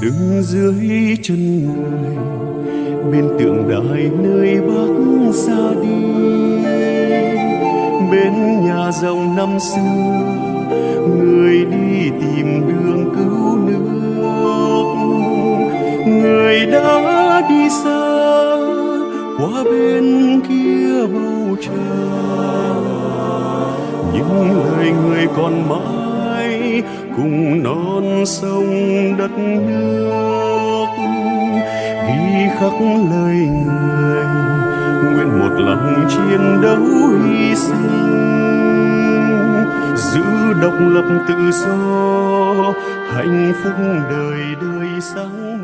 đứng dưới chân người, bên tượng đài nơi bác ra đi. Bên nhà rồng năm xưa, người đi tìm đường cứu nước. Người đã đi xa, qua bên kia bầu trời. Những lời người còn mãi cùng non sông đất nước. Ghi khắc lời người, nguyện một lòng chiến đấu hy sinh. Giữ độc lập tự do, hạnh phúc đời đời sáng